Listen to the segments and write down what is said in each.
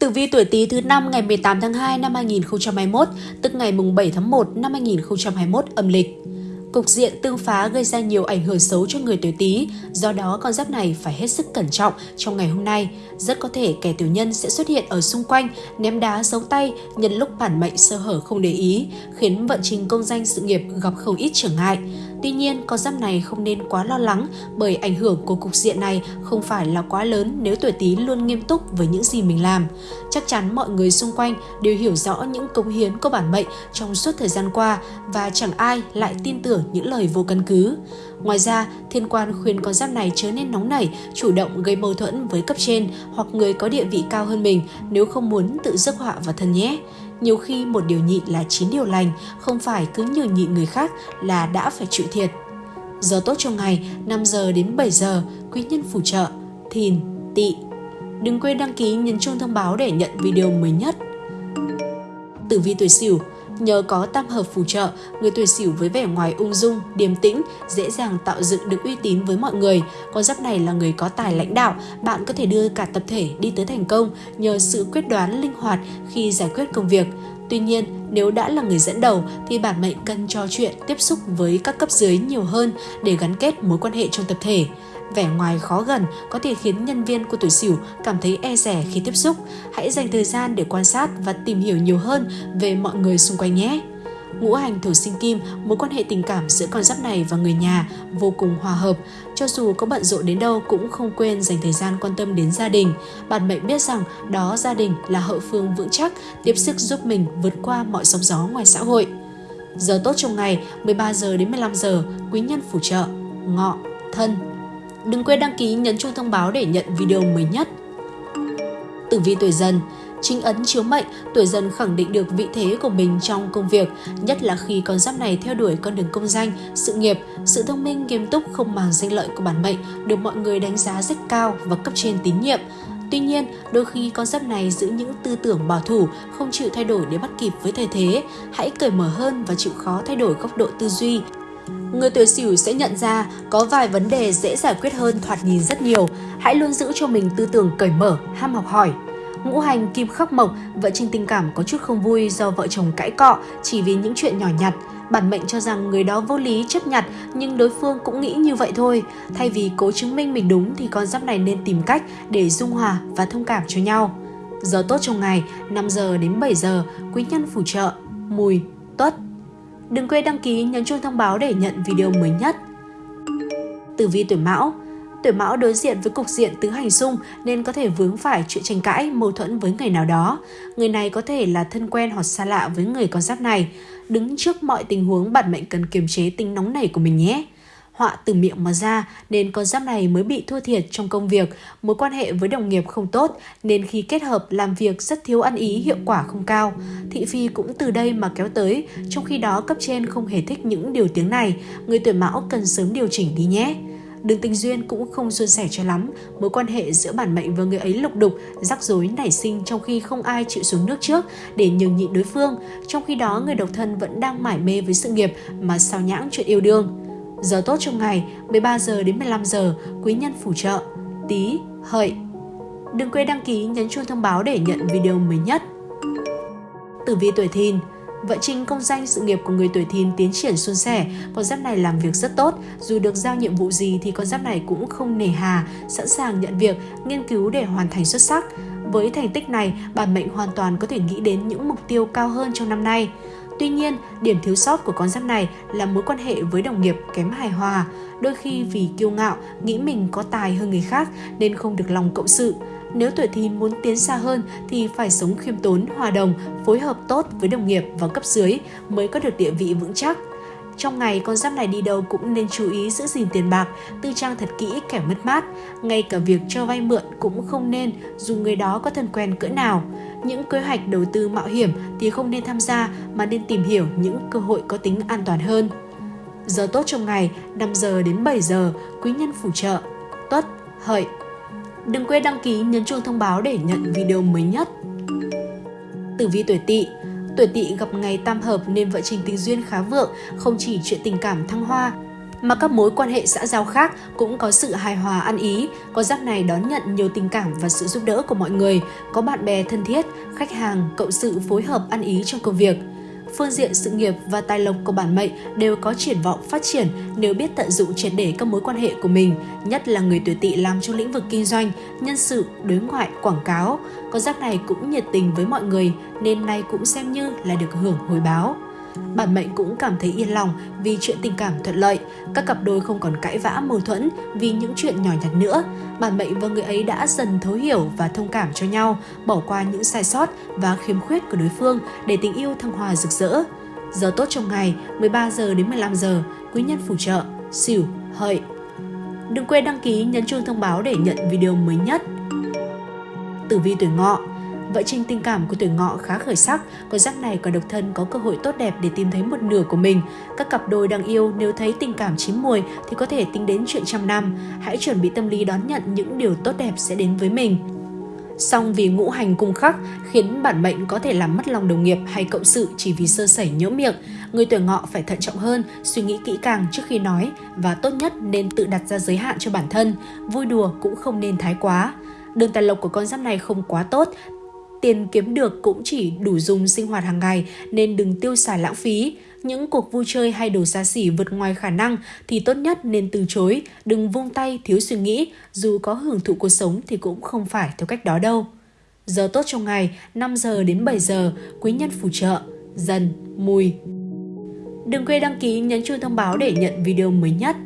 Tử vi tuổi Tý thứ năm ngày 18 tháng 2 năm 2021, tức ngày mùng 7 tháng 1 năm 2021 âm lịch. Cục diện tương phá gây ra nhiều ảnh hưởng xấu cho người tuổi Tý, do đó con giáp này phải hết sức cẩn trọng trong ngày hôm nay. Rất có thể kẻ tiểu nhân sẽ xuất hiện ở xung quanh, ném đá giấu tay nhân lúc bản mệnh sơ hở không để ý, khiến vận trình công danh sự nghiệp gặp không ít trở ngại. Tuy nhiên, con giáp này không nên quá lo lắng bởi ảnh hưởng của cục diện này không phải là quá lớn nếu tuổi Tý luôn nghiêm túc với những gì mình làm. Chắc chắn mọi người xung quanh đều hiểu rõ những cống hiến của bản mệnh trong suốt thời gian qua và chẳng ai lại tin tưởng những lời vô căn cứ. Ngoài ra, thiên quan khuyên con giáp này chớ nên nóng nảy, chủ động gây mâu thuẫn với cấp trên hoặc người có địa vị cao hơn mình nếu không muốn tự rước họa vào thân nhé. Nhiều khi một điều nhịn là chín điều lành, không phải cứ nhường nhịn người khác là đã phải chịu thiệt. Giờ tốt trong ngày 5 giờ đến 7 giờ, quý nhân phù trợ, thìn, tỵ. Đừng quên đăng ký nhấn chuông thông báo để nhận video mới nhất. Tử vi tuổi Sửu Nhờ có tam hợp phù trợ, người tuổi Sửu với vẻ ngoài ung dung, điềm tĩnh, dễ dàng tạo dựng được uy tín với mọi người. Con giáp này là người có tài lãnh đạo, bạn có thể đưa cả tập thể đi tới thành công nhờ sự quyết đoán linh hoạt khi giải quyết công việc. Tuy nhiên, nếu đã là người dẫn đầu thì bản mệnh cần trò chuyện, tiếp xúc với các cấp dưới nhiều hơn để gắn kết mối quan hệ trong tập thể. Vẻ ngoài khó gần có thể khiến nhân viên của tuổi Sửu cảm thấy e rẻ khi tiếp xúc. Hãy dành thời gian để quan sát và tìm hiểu nhiều hơn về mọi người xung quanh nhé. Ngũ hành thổ sinh kim, mối quan hệ tình cảm giữa con giáp này và người nhà vô cùng hòa hợp. Cho dù có bận rộn đến đâu cũng không quên dành thời gian quan tâm đến gia đình. Bạn mệnh biết rằng đó gia đình là hậu phương vững chắc, tiếp sức giúp mình vượt qua mọi sóng gió ngoài xã hội. Giờ tốt trong ngày 13 giờ đến 15 giờ, quý nhân phù trợ, ngọ, thân, Đừng quên đăng ký nhấn chuông thông báo để nhận video mới nhất. Tử vi tuổi dần Chính ấn chiếu mệnh, tuổi dần khẳng định được vị thế của mình trong công việc, nhất là khi con giáp này theo đuổi con đường công danh, sự nghiệp, sự thông minh nghiêm túc không màng danh lợi của bản mệnh được mọi người đánh giá rất cao và cấp trên tín nhiệm. Tuy nhiên, đôi khi con giáp này giữ những tư tưởng bảo thủ, không chịu thay đổi để bắt kịp với thời thế. Hãy cởi mở hơn và chịu khó thay đổi góc độ tư duy, Người tuổi Sửu sẽ nhận ra có vài vấn đề dễ giải quyết hơn thoạt nhìn rất nhiều. Hãy luôn giữ cho mình tư tưởng cởi mở, ham học hỏi. Ngũ hành kim khắc mộc, vợ trinh tình cảm có chút không vui do vợ chồng cãi cọ chỉ vì những chuyện nhỏ nhặt. Bản mệnh cho rằng người đó vô lý chấp nhặt nhưng đối phương cũng nghĩ như vậy thôi. Thay vì cố chứng minh mình đúng thì con giáp này nên tìm cách để dung hòa và thông cảm cho nhau. Giờ tốt trong ngày 5 giờ đến 7 giờ, quý nhân phù trợ, mùi, tuất, Đừng quên đăng ký nhấn chuông thông báo để nhận video mới nhất. Tử vi tuổi Mão Tuổi Mão đối diện với cục diện tứ hành xung nên có thể vướng phải chuyện tranh cãi, mâu thuẫn với người nào đó. Người này có thể là thân quen hoặc xa lạ với người con giáp này. Đứng trước mọi tình huống, bản mệnh cần kiềm chế tính nóng này của mình nhé họa từ miệng mà ra nên con giáp này mới bị thua thiệt trong công việc, mối quan hệ với đồng nghiệp không tốt nên khi kết hợp làm việc rất thiếu ăn ý hiệu quả không cao. Thị phi cũng từ đây mà kéo tới, trong khi đó cấp trên không hề thích những điều tiếng này, người tuổi mão cần sớm điều chỉnh đi nhé. Đường tình duyên cũng không suôn sẻ cho lắm, mối quan hệ giữa bản mệnh và người ấy lục đục, rắc rối nảy sinh trong khi không ai chịu xuống nước trước để nhường nhịn đối phương, trong khi đó người độc thân vẫn đang mải mê với sự nghiệp mà sao nhãng chuyện yêu đương. Giờ tốt trong ngày 13 giờ đến 15 giờ, quý nhân phù trợ, tí, hợi. Đừng quên đăng ký nhấn chuông thông báo để nhận video mới nhất. Tử vi tuổi thìn Vận trình công danh sự nghiệp của người tuổi thìn tiến triển suôn sẻ, con giáp này làm việc rất tốt, dù được giao nhiệm vụ gì thì con giáp này cũng không nề hà, sẵn sàng nhận việc, nghiên cứu để hoàn thành xuất sắc. Với thành tích này, bản mệnh hoàn toàn có thể nghĩ đến những mục tiêu cao hơn trong năm nay. Tuy nhiên, điểm thiếu sót của con giáp này là mối quan hệ với đồng nghiệp kém hài hòa. Đôi khi vì kiêu ngạo, nghĩ mình có tài hơn người khác nên không được lòng cộng sự. Nếu tuổi thìn muốn tiến xa hơn thì phải sống khiêm tốn, hòa đồng, phối hợp tốt với đồng nghiệp và cấp dưới mới có được địa vị vững chắc. Trong ngày, con giáp này đi đâu cũng nên chú ý giữ gìn tiền bạc, tư trang thật kỹ kẻ mất mát. Ngay cả việc cho vay mượn cũng không nên dù người đó có thân quen cỡ nào. Những kế hoạch đầu tư mạo hiểm thì không nên tham gia mà nên tìm hiểu những cơ hội có tính an toàn hơn. Giờ tốt trong ngày 5 giờ đến 7 giờ, quý nhân phù trợ, tuất, hợi. Đừng quên đăng ký nhấn chuông thông báo để nhận video mới nhất. Tử vi tuổi tỵ Tuổi tỵ gặp ngày tam hợp nên vợ trình tình duyên khá vượng, không chỉ chuyện tình cảm thăng hoa, mà các mối quan hệ xã giao khác cũng có sự hài hòa ăn ý, có giáp này đón nhận nhiều tình cảm và sự giúp đỡ của mọi người, có bạn bè thân thiết, khách hàng, cộng sự phối hợp ăn ý trong công việc. Phương diện sự nghiệp và tài lộc của bản mệnh đều có triển vọng phát triển nếu biết tận dụng triệt để các mối quan hệ của mình, nhất là người tuổi tỵ làm trong lĩnh vực kinh doanh, nhân sự, đối ngoại, quảng cáo. Con giáp này cũng nhiệt tình với mọi người nên nay cũng xem như là được hưởng hồi báo. Bản mệnh cũng cảm thấy yên lòng vì chuyện tình cảm thuận lợi, các cặp đôi không còn cãi vã mâu thuẫn vì những chuyện nhỏ nhặt nữa. Bản mệnh và người ấy đã dần thấu hiểu và thông cảm cho nhau, bỏ qua những sai sót và khiếm khuyết của đối phương để tình yêu thăng hoa rực rỡ. Giờ tốt trong ngày 13 giờ đến 15 giờ, quý nhân phù trợ, xỉu, hợi. Đừng quên đăng ký nhấn chuông thông báo để nhận video mới nhất. Tử vi tuổi ngọ Vợ trình tình cảm của tuổi ngọ khá khởi sắc, con giáp này còn độc thân có cơ hội tốt đẹp để tìm thấy một nửa của mình. Các cặp đôi đang yêu nếu thấy tình cảm chín mùi thì có thể tính đến chuyện trăm năm. Hãy chuẩn bị tâm lý đón nhận những điều tốt đẹp sẽ đến với mình. Song vì ngũ hành cung khắc khiến bản mệnh có thể làm mất lòng đồng nghiệp hay cộng sự chỉ vì sơ sẩy nhỡ miệng. Người tuổi ngọ phải thận trọng hơn, suy nghĩ kỹ càng trước khi nói và tốt nhất nên tự đặt ra giới hạn cho bản thân. Vui đùa cũng không nên thái quá. Đường tài lộc của con giáp này không quá tốt, tiền kiếm được cũng chỉ đủ dùng sinh hoạt hàng ngày nên đừng tiêu xài lãng phí. Những cuộc vui chơi hay đồ xa xỉ vượt ngoài khả năng thì tốt nhất nên từ chối, đừng vung tay thiếu suy nghĩ, dù có hưởng thụ cuộc sống thì cũng không phải theo cách đó đâu. Giờ tốt trong ngày 5 giờ đến 7 giờ, quý nhân phù trợ, dần, mùi. Đừng quên đăng ký nhấn chuông thông báo để nhận video mới nhất.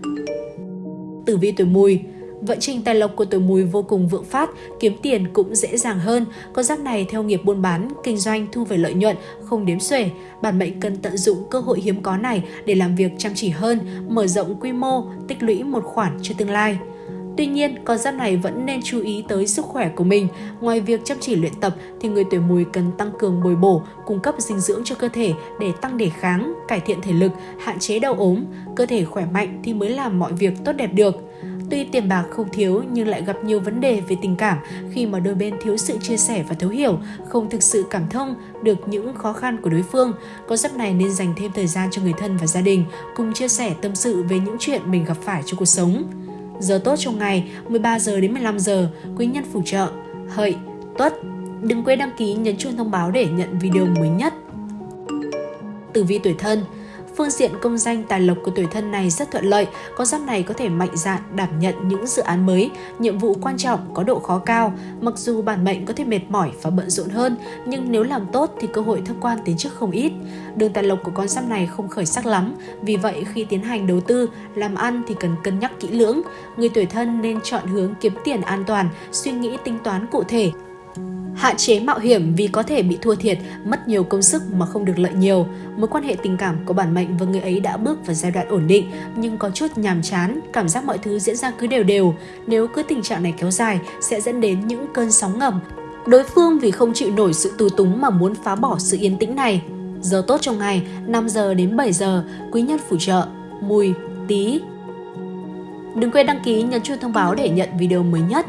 Tử vi tuổi mùi Vận trình tài lộc của tuổi mùi vô cùng vượng phát, kiếm tiền cũng dễ dàng hơn. Con giáp này theo nghiệp buôn bán, kinh doanh thu về lợi nhuận, không đếm xuể. Bản mệnh cần tận dụng cơ hội hiếm có này để làm việc chăm chỉ hơn, mở rộng quy mô, tích lũy một khoản cho tương lai. Tuy nhiên, con giáp này vẫn nên chú ý tới sức khỏe của mình. Ngoài việc chăm chỉ luyện tập thì người tuổi mùi cần tăng cường bồi bổ, cung cấp dinh dưỡng cho cơ thể để tăng đề kháng, cải thiện thể lực, hạn chế đau ốm. Cơ thể khỏe mạnh thì mới làm mọi việc tốt đẹp được. Tuy tiền bạc không thiếu nhưng lại gặp nhiều vấn đề về tình cảm khi mà đôi bên thiếu sự chia sẻ và thấu hiểu, không thực sự cảm thông được những khó khăn của đối phương. Con giáp này nên dành thêm thời gian cho người thân và gia đình, cùng chia sẻ tâm sự về những chuyện mình gặp phải trong cuộc sống. Giờ tốt trong ngày 13 giờ đến 15 giờ, quý nhân phù trợ, hợi, tuất. Đừng quên đăng ký nhấn chuông thông báo để nhận video mới nhất. Tử vi tuổi thân Phương diện công danh tài lộc của tuổi thân này rất thuận lợi, con giáp này có thể mạnh dạn đảm nhận những dự án mới, nhiệm vụ quan trọng có độ khó cao. Mặc dù bản mệnh có thể mệt mỏi và bận rộn hơn, nhưng nếu làm tốt thì cơ hội thăng quan tiến chức không ít. Đường tài lộc của con giáp này không khởi sắc lắm, vì vậy khi tiến hành đầu tư, làm ăn thì cần cân nhắc kỹ lưỡng. Người tuổi thân nên chọn hướng kiếm tiền an toàn, suy nghĩ tính toán cụ thể, Hạn chế mạo hiểm vì có thể bị thua thiệt, mất nhiều công sức mà không được lợi nhiều. Mối quan hệ tình cảm của bản mệnh và người ấy đã bước vào giai đoạn ổn định nhưng có chút nhàm chán, cảm giác mọi thứ diễn ra cứ đều đều. Nếu cứ tình trạng này kéo dài sẽ dẫn đến những cơn sóng ngầm. Đối phương vì không chịu nổi sự tù túng mà muốn phá bỏ sự yên tĩnh này. Giờ tốt trong ngày 5 giờ đến 7 giờ, quý nhân phù trợ, mùi, tí. Đừng quên đăng ký nhấn chuông thông báo để nhận video mới nhất.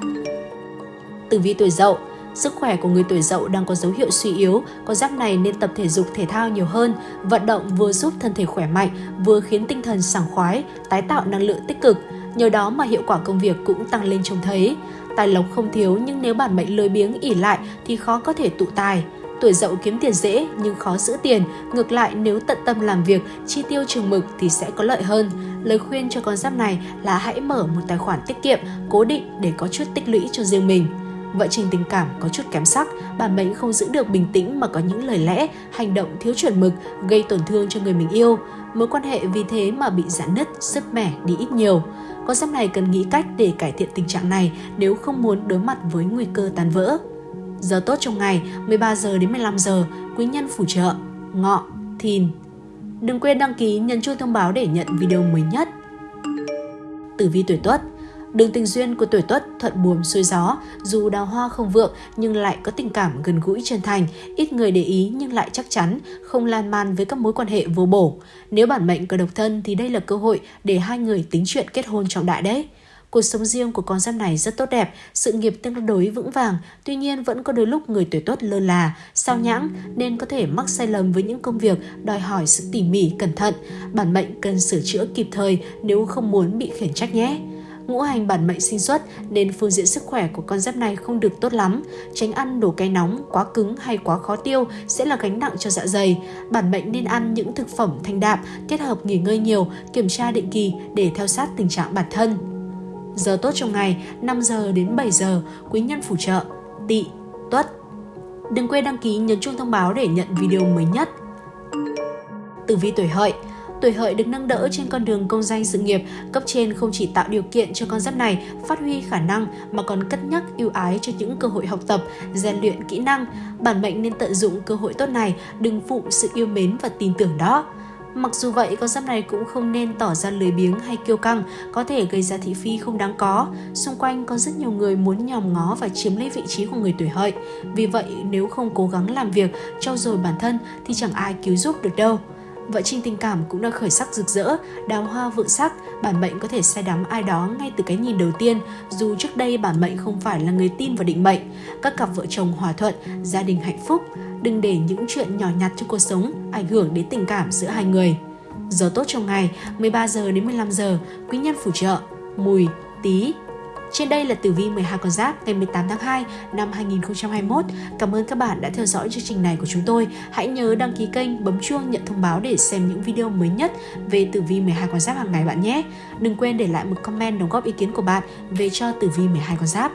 Tử vi tuổi dậu Sức khỏe của người tuổi dậu đang có dấu hiệu suy yếu, con giáp này nên tập thể dục thể thao nhiều hơn. Vận động vừa giúp thân thể khỏe mạnh, vừa khiến tinh thần sảng khoái, tái tạo năng lượng tích cực. Nhờ đó mà hiệu quả công việc cũng tăng lên trông thấy. Tài lộc không thiếu nhưng nếu bản mệnh lười biếng ỉ lại thì khó có thể tụ tài. Tuổi dậu kiếm tiền dễ nhưng khó giữ tiền, ngược lại nếu tận tâm làm việc, chi tiêu trường mực thì sẽ có lợi hơn. Lời khuyên cho con giáp này là hãy mở một tài khoản tiết kiệm cố định để có chút tích lũy cho riêng mình. Vợ trình tình cảm có chút kém sắc, bản mệnh không giữ được bình tĩnh mà có những lời lẽ, hành động thiếu chuẩn mực, gây tổn thương cho người mình yêu. Mối quan hệ vì thế mà bị giãn nứt, sức mẻ đi ít nhiều. Con giáp này cần nghĩ cách để cải thiện tình trạng này nếu không muốn đối mặt với nguy cơ tan vỡ. Giờ tốt trong ngày 13 giờ đến 15 giờ, quý nhân phù trợ, ngọ, thìn. Đừng quên đăng ký nhấn chuông thông báo để nhận video mới nhất. Tử vi tuổi Tuất Đường tình duyên của tuổi tuất thuận buồm xuôi gió, dù đào hoa không vượng nhưng lại có tình cảm gần gũi chân thành, ít người để ý nhưng lại chắc chắn, không lan man với các mối quan hệ vô bổ. Nếu bản mệnh có độc thân thì đây là cơ hội để hai người tính chuyện kết hôn trọng đại đấy. Cuộc sống riêng của con giáp này rất tốt đẹp, sự nghiệp tương đối vững vàng, tuy nhiên vẫn có đôi lúc người tuổi tuất lơ là, sao nhãng nên có thể mắc sai lầm với những công việc đòi hỏi sự tỉ mỉ, cẩn thận. Bản mệnh cần sửa chữa kịp thời nếu không muốn bị khiển trách nhé ngũ hành bản mệnh sinh xuất nên phương diện sức khỏe của con giáp này không được tốt lắm. Tránh ăn đồ cay nóng, quá cứng hay quá khó tiêu sẽ là gánh nặng cho dạ dày. Bản mệnh nên ăn những thực phẩm thanh đạm, kết hợp nghỉ ngơi nhiều, kiểm tra định kỳ để theo sát tình trạng bản thân. Giờ tốt trong ngày 5 giờ đến 7 giờ, quý nhân phù trợ, tỵ, tuất. Đừng quên đăng ký nhấn chuông thông báo để nhận video mới nhất. Tử vi tuổi hợi tuổi hợi được nâng đỡ trên con đường công danh sự nghiệp, cấp trên không chỉ tạo điều kiện cho con giáp này phát huy khả năng mà còn cất nhắc ưu ái cho những cơ hội học tập, rèn luyện kỹ năng. Bản mệnh nên tận dụng cơ hội tốt này, đừng phụ sự yêu mến và tin tưởng đó. Mặc dù vậy, con giáp này cũng không nên tỏ ra lười biếng hay kiêu căng, có thể gây ra thị phi không đáng có. Xung quanh có rất nhiều người muốn nhòm ngó và chiếm lấy vị trí của người tuổi hợi. Vì vậy, nếu không cố gắng làm việc, trau dồi bản thân thì chẳng ai cứu giúp được đâu. Vợ trinh tình cảm cũng đang khởi sắc rực rỡ, đào hoa vượng sắc, bản mệnh có thể say đắm ai đó ngay từ cái nhìn đầu tiên, dù trước đây bản mệnh không phải là người tin vào định mệnh. Các cặp vợ chồng hòa thuận, gia đình hạnh phúc, đừng để những chuyện nhỏ nhặt trong cuộc sống ảnh hưởng đến tình cảm giữa hai người. Giờ tốt trong ngày 13 giờ đến 15 giờ, quý nhân phù trợ, mùi, tý trên đây là tử vi 12 con giáp ngày 18 tháng 2 năm 2021. Cảm ơn các bạn đã theo dõi chương trình này của chúng tôi. Hãy nhớ đăng ký kênh, bấm chuông nhận thông báo để xem những video mới nhất về tử vi 12 con giáp hàng ngày bạn nhé. Đừng quên để lại một comment đóng góp ý kiến của bạn về cho tử vi 12 con giáp.